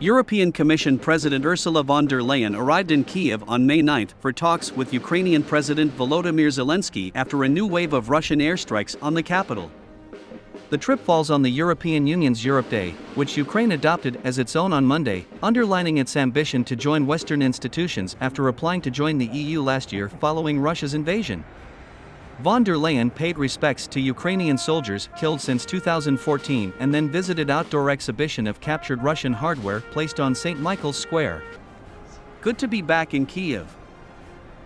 European Commission President Ursula von der Leyen arrived in Kiev on May 9 for talks with Ukrainian President Volodymyr Zelensky after a new wave of Russian airstrikes on the capital. The trip falls on the European Union's Europe Day, which Ukraine adopted as its own on Monday, underlining its ambition to join Western institutions after applying to join the EU last year following Russia's invasion. Von der Leyen paid respects to Ukrainian soldiers killed since 2014 and then visited outdoor exhibition of captured Russian hardware placed on St. Michael's Square. Good to be back in Kiev.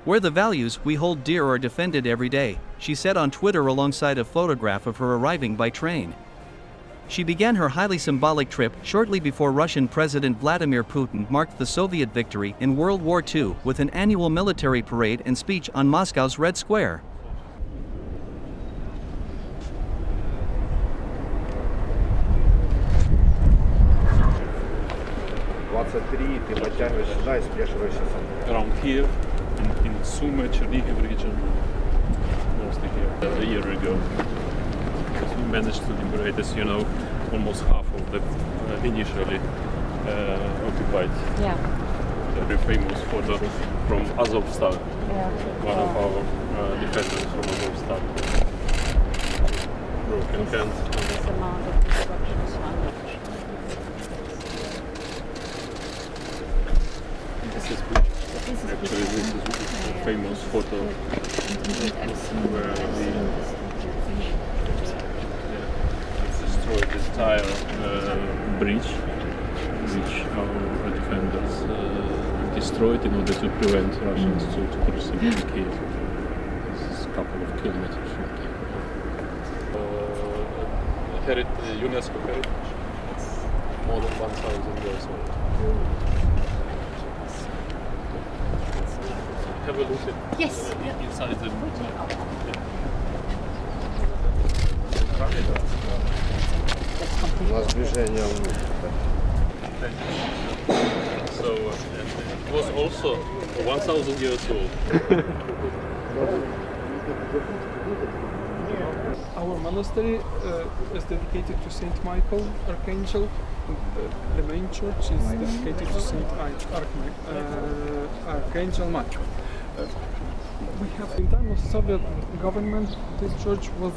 Where the values we hold dear are defended every day, she said on Twitter alongside a photograph of her arriving by train. She began her highly symbolic trip shortly before Russian President Vladimir Putin marked the Soviet victory in World War II with an annual military parade and speech on Moscow's Red Square. 23, ты подтягиваешь сюда и спешиваешься сам. around here in, in Sumy, Chernihiv region, mostly here, a year ago. Because we managed to liberate, as you know, almost half of the uh, initially uh, occupied. Yeah. The very famous photo from Azovstal, Yeah. one of our uh, defenders from Azovstal. Broken hand. This amount of destruction This is Actually, this is a famous photo where we destroyed this entire uh, bridge, which our defenders uh, destroyed in order to prevent Russians to, to proceed to Kiev. This is a couple of kilometers from Kiev. Uh, UNESCO heritage. It's more than 1,000 years old. Have a look at Yes. inside the That's У complete. нас движение вниз. So uh, and it was also 1,000 years old. Our monastery uh, is dedicated to Saint Michael Archangel. and The, the main church is dedicated to Saint Arch- Archma- uh, Archangel Michael. Uh, we have in time of Soviet government, this church was